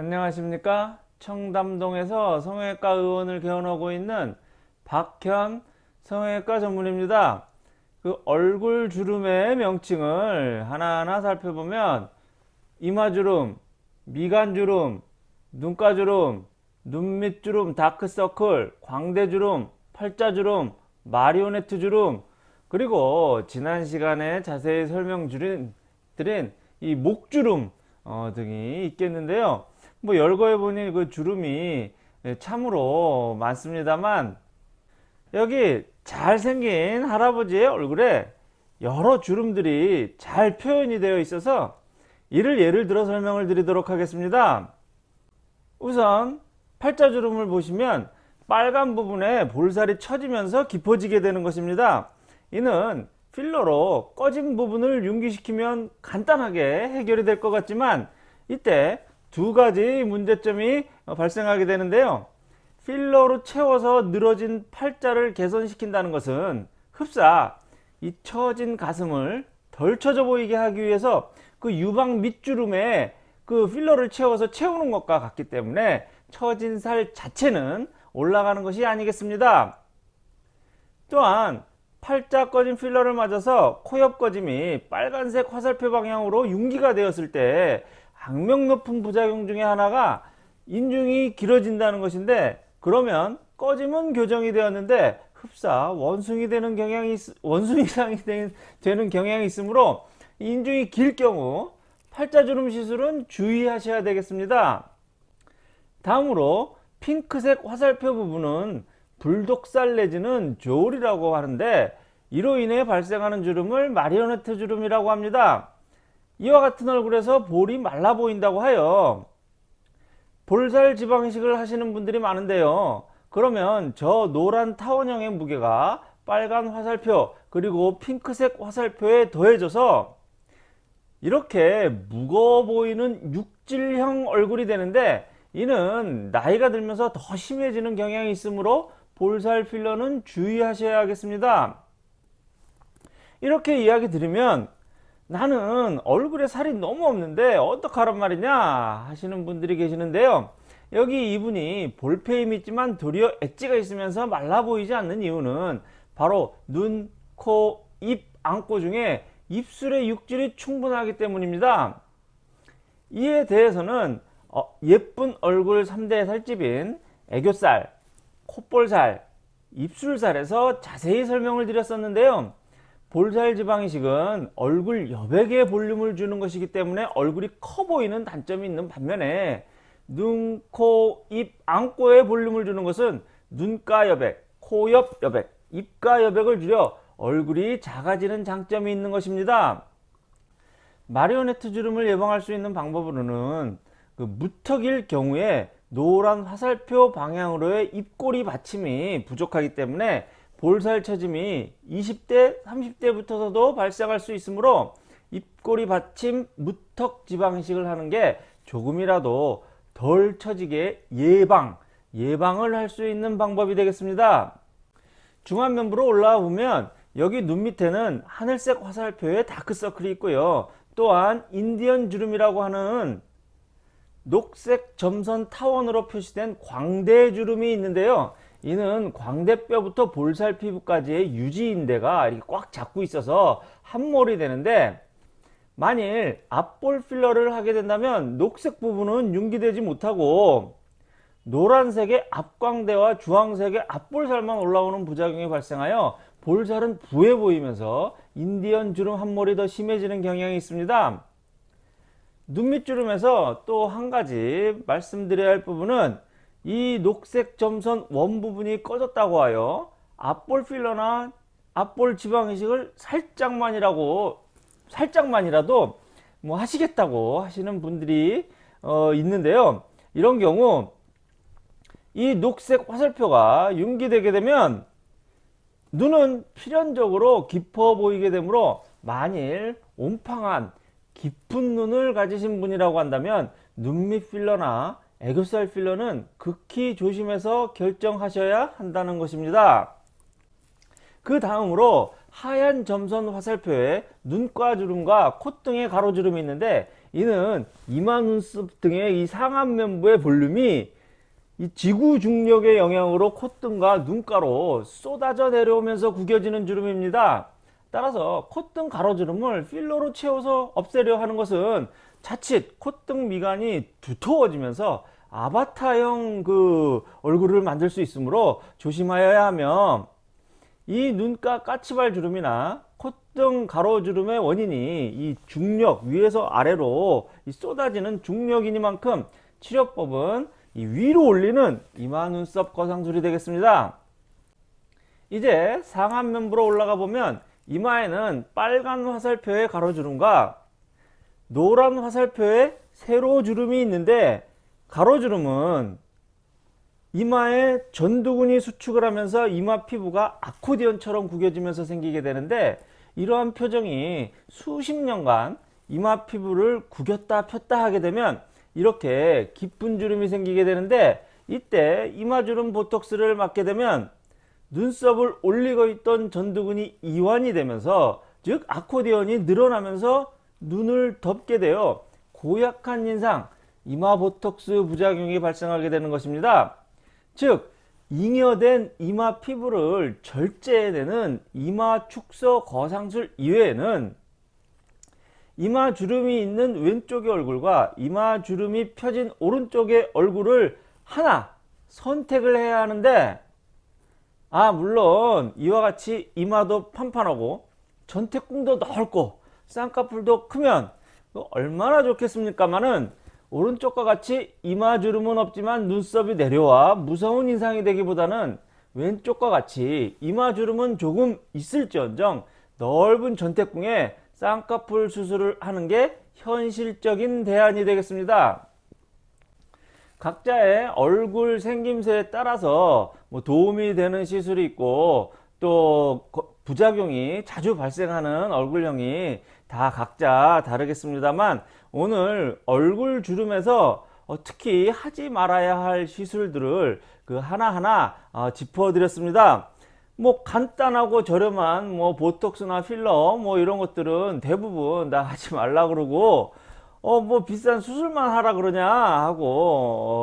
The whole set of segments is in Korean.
안녕하십니까? 청담동에서 성형외과 의원을 개원하고 있는 박현 성형외과 전문입니다. 그 얼굴 주름의 명칭을 하나하나 살펴보면 이마주름, 미간주름, 눈가주름, 눈밑주름, 다크서클, 광대주름, 팔자주름, 마리오네트 주름 그리고 지난 시간에 자세히 설명 드린 이 목주름 어, 등이 있겠는데요 뭐 열거해 보니 그 주름이 참으로 많습니다만 여기 잘생긴 할아버지의 얼굴에 여러 주름들이 잘 표현이 되어 있어서 이를 예를 들어 설명을 드리도록 하겠습니다. 우선 팔자주름을 보시면 빨간 부분에 볼살이 처지면서 깊어지게 되는 것입니다. 이는 필러로 꺼진 부분을 융기시키면 간단하게 해결이 될 것 같지만 이때 두 가지 문제점이 발생하게 되는데요. 필러로 채워서 늘어진 팔자를 개선시킨다는 것은 흡사 이 처진 가슴을 덜 처져 보이게 하기 위해서 그 유방 밑주름에 그 필러를 채워서 채우는 것과 같기 때문에 처진 살 자체는 올라가는 것이 아니겠습니다. 또한 팔자 꺼진 필러를 맞아서 코옆 꺼짐이 빨간색 화살표 방향으로 융기가 되었을 때 악명 높은 부작용 중에 하나가 인중이 길어진다는 것인데 그러면 꺼짐은 교정이 되었는데 흡사 원숭이 되는 경향이 원숭이 상이 되는 경향이 있으므로 인중이 길 경우 팔자주름 시술은 주의하셔야 되겠습니다. 다음으로 핑크색 화살표 부분은 불독살 내지는 조울이라고 하는데 이로 인해 발생하는 주름을 마리오네트 주름이라고 합니다. 이와 같은 얼굴에서 볼이 말라 보인다고 하여 볼살 지방 이식을 하시는 분들이 많은데요. 그러면 저 노란 타원형의 무게가 빨간 화살표 그리고 핑크색 화살표에 더해져서 이렇게 무거워 보이는 육질형 얼굴이 되는데 이는 나이가 들면서 더 심해지는 경향이 있으므로 볼살 필러는 주의하셔야겠습니다. 이렇게 이야기 드리면 나는 얼굴에 살이 너무 없는데 어떡하란 말이냐 하시는 분들이 계시는데요. 여기 이분이 볼페임 있지만 도리어 엣지가 있으면서 말라 보이지 않는 이유는 바로 눈, 코, 입, 안고 중에 입술의 육질이 충분하기 때문입니다. 이에 대해서는 어, 예쁜 얼굴 3대 살집인 애교살, 콧볼살, 입술살에서 자세히 설명을 드렸었는데요. 볼살 지방이식은 얼굴 여백에 볼륨을 주는 것이기 때문에 얼굴이 커 보이는 단점이 있는 반면에 눈, 코, 입, 안고에 볼륨을 주는 것은 눈가 여백, 코 옆 여백, 입가 여백을 줄여 얼굴이 작아지는 장점이 있는 것입니다. 마리오네트 주름을 예방할 수 있는 방법으로는 그 무턱일 경우에 노란 화살표 방향으로의 입꼬리 받침이 부족하기 때문에 볼살 처짐이 20대 30대부터도 발생할 수 있으므로 입꼬리 받침 무턱 지방식을 하는 게 조금이라도 덜 처지게 예방 예방을 할 수 있는 방법이 되겠습니다. 중안면부로 올라와 보면 여기 눈 밑에는 하늘색 화살표의 다크서클이 있고요. 또한 인디언 주름이라고 하는 녹색 점선 타원으로 표시된 광대 주름이 있는데요 이는 광대뼈부터 볼살 피부까지의 유지인대가 이렇게 꽉 잡고 있어서 함몰이 되는데 만일 앞볼 필러를 하게 된다면 녹색 부분은 융기되지 못하고 노란색의 앞광대와 주황색의 앞볼살만 올라오는 부작용이 발생하여 볼살은 부해 보이면서 인디언 주름 함몰이 더 심해지는 경향이 있습니다. 눈밑주름에서 또 한 가지 말씀드려야 할 부분은 이 녹색 점선 원 부분이 꺼졌다고 하여 앞볼 필러나 앞볼 지방 이식을 살짝만이라고 살짝만이라도 뭐 하시겠다고 하시는 분들이 어 있는데요. 이런 경우 이 녹색 화살표가 융기되게 되면 눈은 필연적으로 깊어 보이게 되므로 만일 옴팡한 깊은 눈을 가지신 분이라고 한다면 눈밑 필러나 애교살 필러는 극히 조심해서 결정하셔야 한다는 것입니다. 그 다음으로 하얀 점선 화살표에 눈가 주름과 콧등에 가로주름이 있는데 이는 이마 눈썹 등의 이 상안 면부의 볼륨이 이 지구 중력의 영향으로 콧등과 눈가로 쏟아져 내려오면서 구겨지는 주름입니다. 따라서 콧등 가로주름을 필러로 채워서 없애려 하는 것은 자칫 콧등 미간이 두터워지면서 아바타형 그 얼굴을 만들 수 있으므로 조심하여야 하며 이 눈가 까치발 주름이나 콧등 가로주름의 원인이 이 중력 위에서 아래로 이 쏟아지는 중력이니만큼 치료법은 이 위로 올리는 이마 눈썹 거상술이 되겠습니다. 이제 상안면부로 올라가 보면 이마에는 빨간 화살표의 가로주름과 노란 화살표의 세로주름이 있는데 가로주름은 이마에 전두근이 수축을 하면서 이마 피부가 아코디언처럼 구겨지면서 생기게 되는데 이러한 표정이 수십 년간 이마 피부를 구겼다 폈다 하게 되면 이렇게 깊은 주름이 생기게 되는데 이때 이마주름 보톡스를 맞게 되면 눈썹을 올리고 있던 전두근이 이완이 되면서 즉 아코디언이 늘어나면서 눈을 덮게 되어 고약한 인상 이마 보톡스 부작용이 발생하게 되는 것입니다. 즉 잉여된 이마 피부를 절제해내는 이마 축소 거상술 이외에는 이마 주름이 있는 왼쪽의 얼굴과 이마 주름이 펴진 오른쪽의 얼굴을 하나 선택을 해야 하는데 아 물론 이와 같이 이마도 판판하고 전태궁도 넓고 쌍꺼풀도 크면 얼마나 좋겠습니까마는 오른쪽과 같이 이마 주름은 없지만 눈썹이 내려와 무서운 인상이 되기보다는 왼쪽과 같이 이마 주름은 조금 있을지언정 넓은 전태궁에 쌍꺼풀 수술을 하는 게 현실적인 대안이 되겠습니다. 각자의 얼굴 생김새에 따라서 뭐 도움이 되는 시술이 있고 또 부작용이 자주 발생하는 얼굴형이 다 각자 다르겠습니다만 오늘 얼굴 주름에서 어, 특히 하지 말아야 할 시술들을 그 하나하나 어, 짚어 드렸습니다. 뭐 간단하고 저렴한 뭐 보톡스나 필러 뭐 이런 것들은 대부분 다 하지 말라 그러고 어 뭐 비싼 수술만 하라 그러냐 하고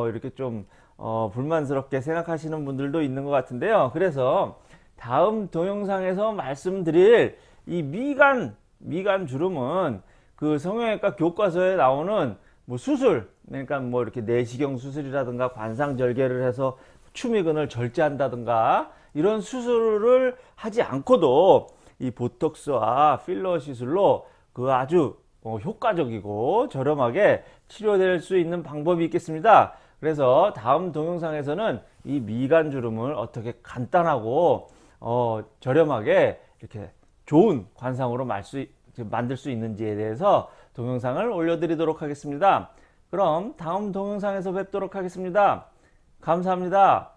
어 이렇게 좀 어 불만스럽게 생각하시는 분들도 있는 것 같은데요. 그래서 다음 동영상에서 말씀드릴 이 미간 미간 주름은 그 성형외과 교과서에 나오는 뭐 수술 그러니까 뭐 이렇게 내시경 수술이라든가 관상절개를 해서 추미근을 절제한다든가 이런 수술을 하지 않고도 이 보톡스와 필러 시술로 그 아주 어, 효과적이고 저렴하게 치료될 수 있는 방법이 있겠습니다. 그래서 다음 동영상에서는 이 미간 주름을 어떻게 간단하고 어, 저렴하게 이렇게 좋은 관상으로 만들 수 있는지에 대해서 동영상을 올려드리도록 하겠습니다. 그럼 다음 동영상에서 뵙도록 하겠습니다. 감사합니다.